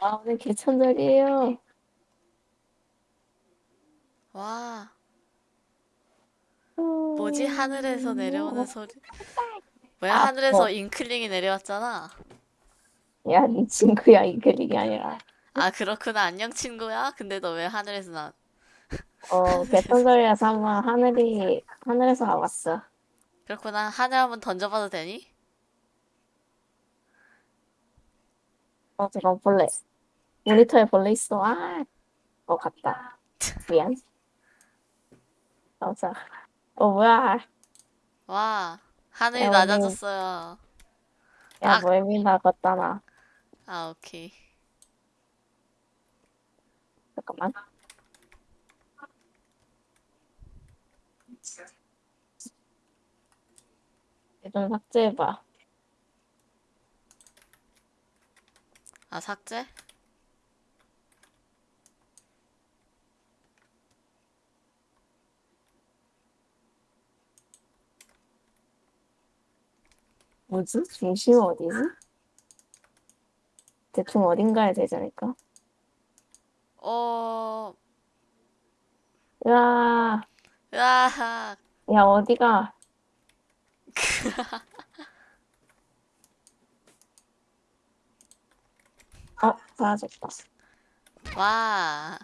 아, 오늘 개천절이에요. 와, 뭐지? 하늘에서 내려오는 소리. 뭐야? 아, 하늘에서 어. 잉클링이 내려왔잖아. 야, 네 친구야, 이글릭이 아니라. 아, 그렇구나. 안녕, 친구야. 근데 너 왜 하늘에서 나, 어, 개천절이라서 한번 하늘이, 하늘에서 와봤어. 그렇구나. 하늘 한번 던져봐도 되니? 어, 잠깐 벌레. 모니터에 벌레 있어. 아, 어, 갔다. 미안. 어, 자. 어, 뭐야. 와, 하늘이 야, 낮아졌어요. 야, 아. 멀미 나갔다, 나. 아, 오케이. 잠깐만. 얘좀 삭제해봐. 아, 삭제? 뭐지? 중심은 어디지? 대충 어딘가에 되지 않을까? 어, 야, 으아, 야, 어디가? 어, 사라졌다. 와.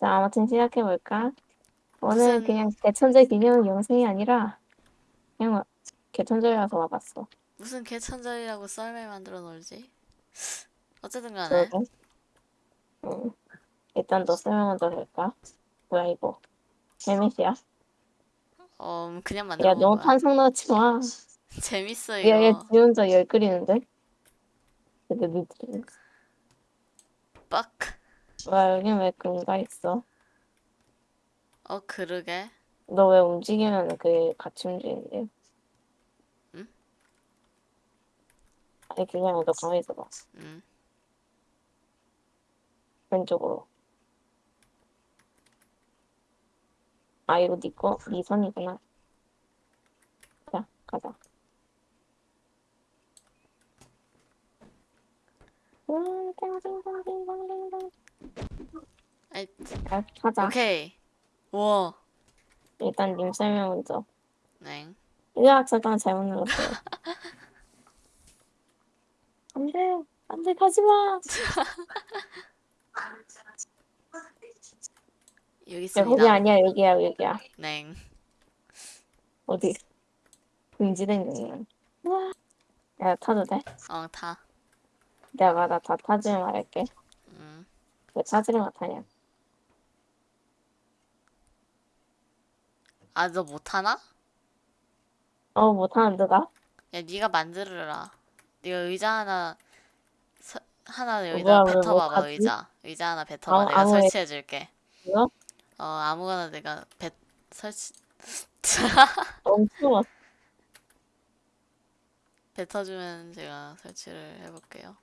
자, 아무튼 시작해볼까? 오늘 무슨- 그냥 개천절 기념 영상이 아니라 그냥 개천절이라서 와봤어. 무슨 개천절이라고 썰매 만들어 놀지? 어쨌든 간에. 그러게. 응. 일단 너 설명 먼저 할까? 뭐야 이거? 헬멧이야? 어, 음, 그냥 만들어 야, 본 너무 거야. 탄성 넣지 마. 재밌어, 야, 얘 이거. 지 혼자 열 끓이는데? 근데 니들 빡. 와, 여기 왜 그런가 있어? 어, 그러게. 너 왜 움직이면 그게 같이 움직이는데? 아니, 아니라 너 가만히 있어봐. 음. 왼쪽으로. 아, 이거 니 거? 니 선이구나. 자, 가자. 아이, 야, 가자. 오케이. 우와. 일단 님 설명 먼저. 네. 잠깐 잘못 눌렀어요. 안 돼, 안 돼, 가지 마. 여기 야, 있습니다. 거기 아니야, 여기야, 여기야. 네. 어디? 금지된 경우는. 우와. 야, 타도 돼? 어, 타. 내가 나 다 타지면 말할게. 음. 왜 타지를 못하냐? 아, 너 못하나? 어, 못하는 누가? 야, 네가 만들어라. 네가 의자 하나 서, 하나 뭐야, 여기다 왜 뱉어봐봐? 의자. 의자 하나 뱉어봐. 아무- 내가 아무 애- 설치해줄게. 뭐야? 어, 아무거나 내가 뱉, 설치, 엄청 뱉어주면 제가 설치를 해볼게요.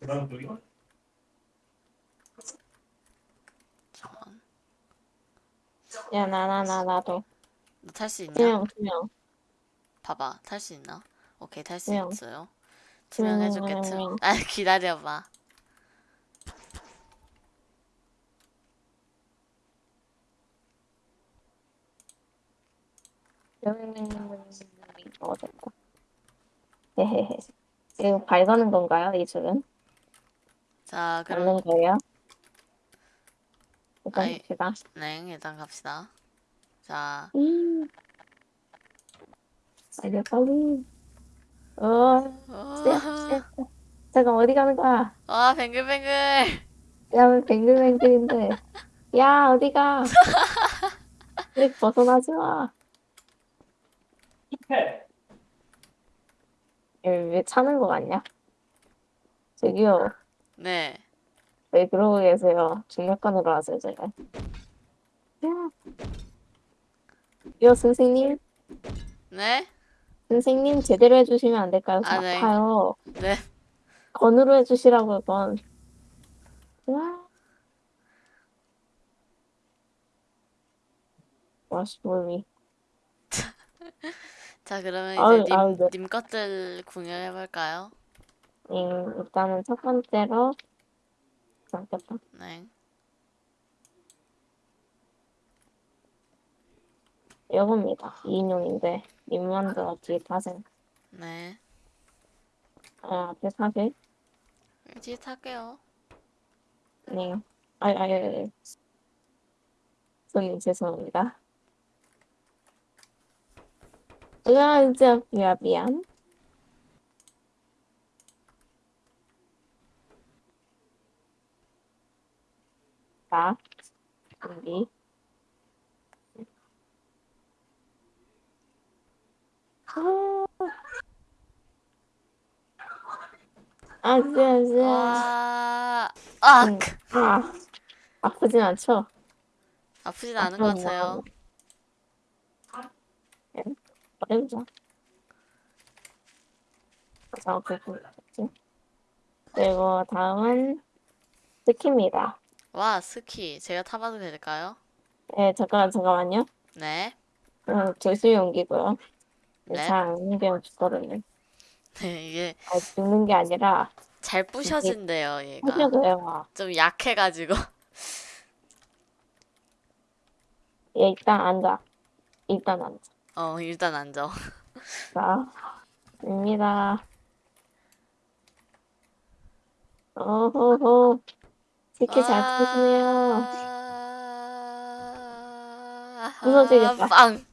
잠깐. 야, 나, 나, 나, 나도. 너탈수 있냐? 투명, 투명. 봐봐. 탈 수 있나? 오케이, 탈 수 투명. 있어요. 투명해줄게, 투명, 투. 아, 기다려봐. 어, 됐다. 발가는 건가요, 이 줄은? 자, 그럼, 맞는 거예요? 일단 아이. 봅시다. 네, 일단 갑시다. 자, 음. 빨리, 빨리. 어, 어, 잠깐, 어디 가는 거야? 와, 뱅글뱅글! 야, 왜 뱅글뱅글인데? 야, 어디 가? 클릭 벗어나지 마. 얘왜 차는 거 같냐? 저기요, 네. 왜 그러고 계세요? 중력관으로 하세요, 제가. 야, 요 선생님, 네? 선생님 제대로 해주시면 안 될까요? 저 아, 네. 아파요. 네. 건으로 해주시라고요, 건. 와. 몸이. 자, 그러면 아유, 이제 님, 아유, 네. 님 것들 공유해볼까요? 음, 일단은 첫 번째로 잠깐만. 네. 이겁니다. 2인용인데 님만두 뒤에 타세요. 네. 아, 앞에 사실? 뒤에 탈게요. 네. 아이, 아이, 아이. 손님 죄송합니다. 으아, 진짜 미안, 미안. 자, 준비. 아, 진짜, 진짜. 와, 아, 음, 아, 아프진 않죠? 아프진 않은 것 같아요. 어려우죠. 자, 그리고 그리고 다음은 스키입니다. 와, 스키. 제가 타봐도 될까요? 네, 잠깐, 잠깐만요. 네. 어, 조심히 옮기고요. 네. 잘 옮기면 죽거든요. 네, 이게 아, 죽는 게 아니라, 잘 부셔진대요, 얘가. 하려고요. 좀 약해가지고. 얘 일단 앉아. 일단 앉아. 어, 일단 앉아. 자, 입니다. 오호호. 스키 잘 타시네요. 부서지겠다. 아, 빵.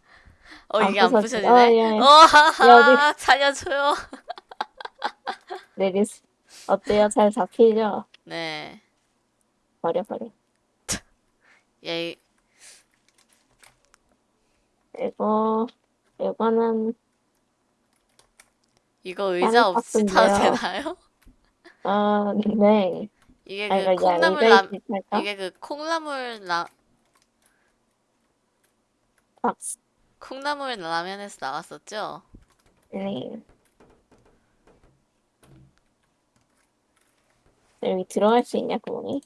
어, 안 이게 안 부서지- 부서지네. 어, 예, 예. 어, 어디- 살려줘요. 내리스. 어때요? 잘 잡히죠? 네. 버려, 버려. 얘, 그리고, 이거는, 이거 의자 없이 타도. 되나요? 어, 네. 이게 아, 그 야, 콩나물 이거 라? 이게 그 콩나물 라, 박스. 콩나물 라면에서 나왔었죠? 네. 여기 들어갈 수 있냐, 구멍이?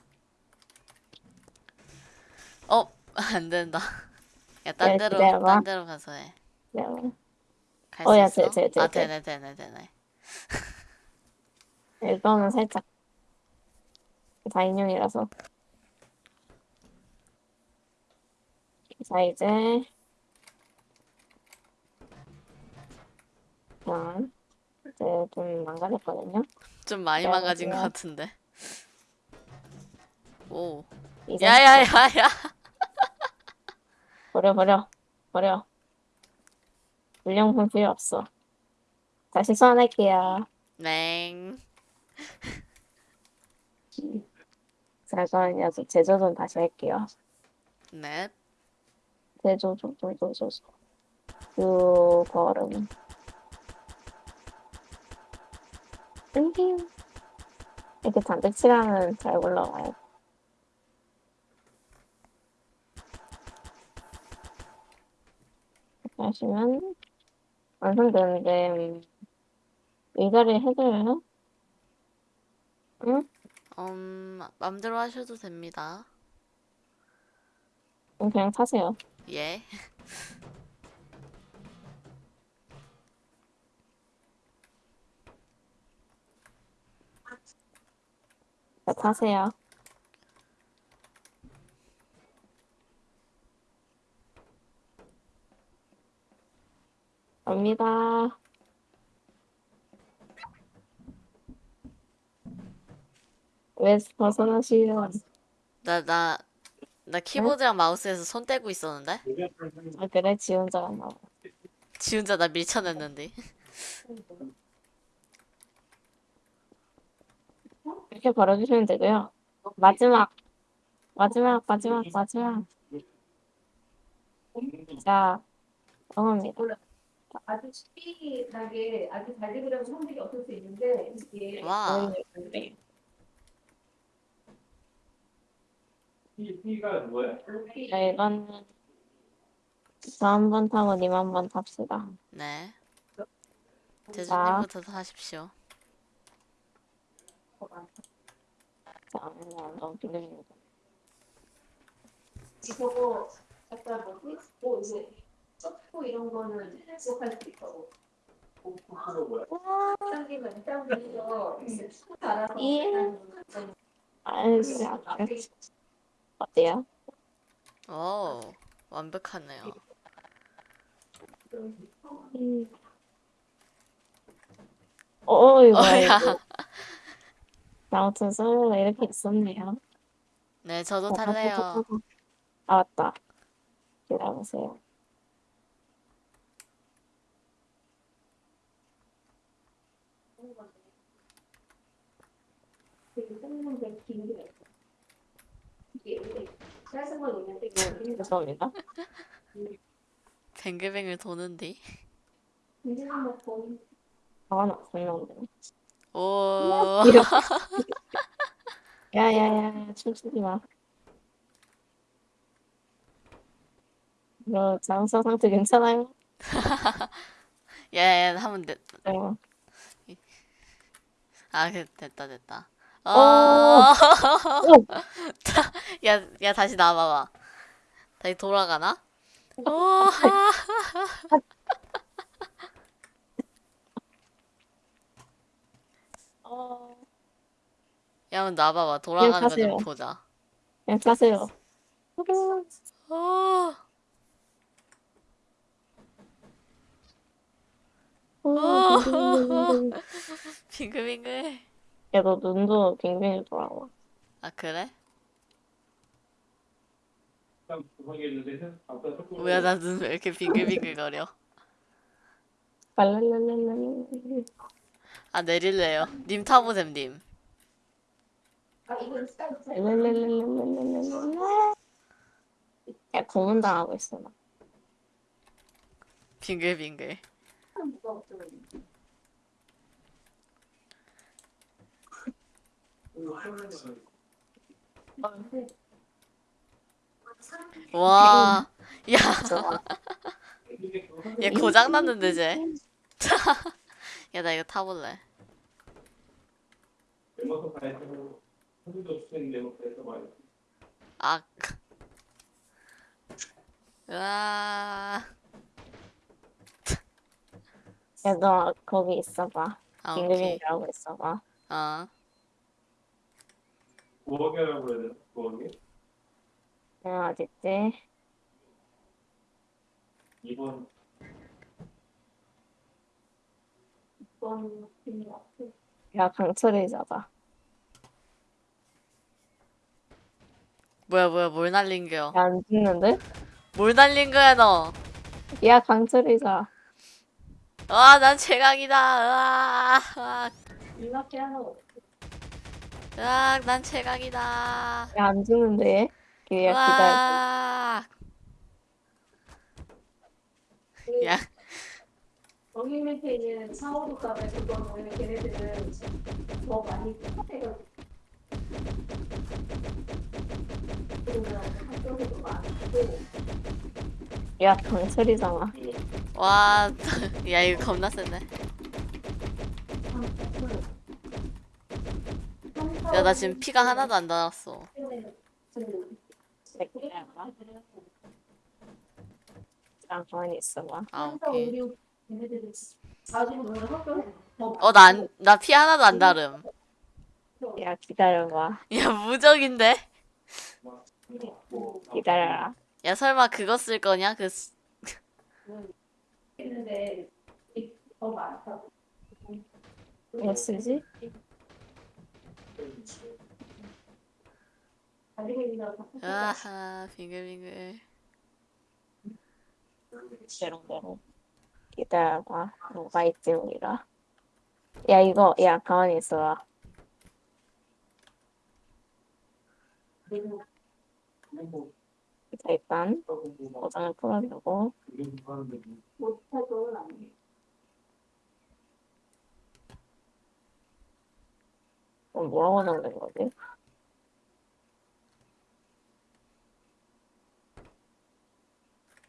어, 안 된다. 야, 딴 네, 데로, 기다려봐. 딴 데로 가서 해. 네. 갈 어, 수 야, 있어? 돼, 돼, 돼, 아, 돼. 되네, 되네, 되네. 이거는 살짝 다 인용이라서. 자, 이제, 자, 이제 좀 망가졌거든요. 좀 많이 네, 망가진 것 맞아요. 같은데. 오. 야야야야. 버려, 버려, 버려. 물량품 필요 없어. 다시 소환할게요. 넹. 자, 그럼 여기 제조 좀 다시 할게요. 넵. 제조, 조, 조, 조, 조, 조. 그, 걸음. Thank you. 이렇게 칠하면 잘 올라와요. 이렇게 하시면 완성되는데, 음, 의자를 해줘요? 응? 음, 맘대로 하셔도 됩니다. 음, 그냥 타세요. 예. 자, 타세요. 갑니다. 왜 벗어나시요? 나, 나, 나 키보드랑 마우스에서 손 떼고 있었는데? 아, 그래? 지 혼자. 지 혼자 나 밀쳐냈는데. 이렇게 벌어주시면 되고요. 마지막, 마지막, 마지막, 마지막. 자, 넘어갑니다. 아주 쉽게 나게 아주 잘 되더라고 성질이 없을 수 있는데 이게 와. 네. P가 뭐야? 자, 이거는 저한 번 타고 님 한 번 탑시다. 네. 대주님부터 하십시오. 자, 너무 빌립니다. 저거 아까 뭐지? 뭐 이제 썩고 이런 거는 지속할 수 있다고. 와, 당기면 당기면서 달아서 예. 알겠어요. 어때요? 오, 완벽하네요. 음. 어, 이거, 어야. 이거. 아무튼 솔로가 이렇게 있었네요. 네, 저도 어, 탈래요. 아, 맞다. 기다려보세요. 죄송합니다. 뱅글뱅글 도는디. 화가 났어요. 오, 야야야 춤추지 마. 이거 장사 상태 괜찮아요? 야, 야, 하면 됐. 네. 아, 그, 됐다, 됐다. 어, 오! 야, 야, 다시 나와봐봐. 다시 돌아가나? 오, 어, 야, 한번 나와봐봐. 돌아가는 거 좀. 보자. 그냥 타세요. 오, 빙글빙글. 걔도 눈도 빙빙이 돌아와. 아 그래? 뭐야 나 눈 왜 이렇게 빙글빙글거려? 아 내릴래요. 님 타보셈 님. 야 고문 당하고 있어 나. 빙글빙글. 와, 야, 좋아. 얘 고장 났는데, 쟤. 야, 나 이거 타볼래. 악. 으아. 야, 너 거기 있어봐. 아, 하고 있어봐. 어. 부엌이라고 해야 되나? 부엌이? 야, 어딨지? 2번 야, 강철이 잡아. 뭐야, 뭐야, 뭘 날린 거야? 야, 안 죽는데? 뭘 날린 거야, 너? 야, 강철이 잡아. 와, 난 최강이다. 으아, 으아, 이렇게 하는 으아, 난 최강이다. 야, 안 죽는데? 야, 기다려. 으아. 야, 거기 밑에 있는 사오도 값에 그거는 걔네들은 더 많이 똑같아요. 그러면 학교에도 많고 야, 강철이 잡아. 와, 야, 이거 겁나 센데. 야, 나 지금 피가 하나도 안 달았어. 기다려봐. 아, 가만히 있어봐. 아, 오케이. 우리 걔네들이 가지고 노는 학교에 더 어, 나 안, 나피 하나도 안 다름. 야, 기다려봐. 야, 무적인데? 기다려라. 야, 설마 그거 쓸 거냐? 그. 뭐 쓰지? 아하, 빙글빙글. 대롱대롱. 기다려봐. 뭐가 있지, 우리가? 야, 이거, 야, 가만히 있어봐. 자, 일단, 고장을 풀어주고, 못해도 아니에요. 어, 뭐라고 적는 거지?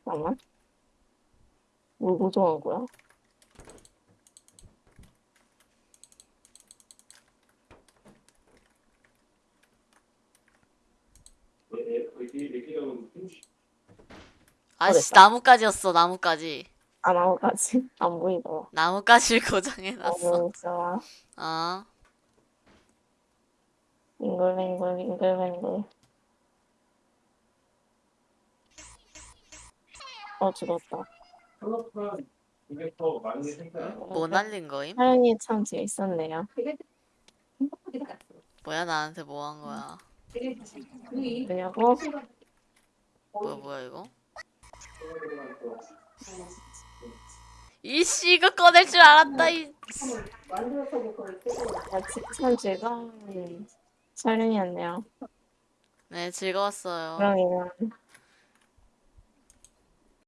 잠깐만. 뭘 고정한 거야? 아씨. 나뭇가지였어 나뭇가지. 아 나뭇가지 안 보이더라. 나뭇가지를 고정해놨어. 너무 좋아. 어. 빙글빙글 빙글빙글. 어 죽었다. 클럽은 이게 더 많이 생겨요. 뭐 날린 거임? 사연이 참 재밌었네요. 뭐야 나한테 뭐 한 거야? 왜냐고? 뭐야 뭐야 이거? 이씨 이거 꺼낼 줄 알았다 이. 아, 참 즐거운 촬영이었네요. 네 즐거웠어요. 그럼 이만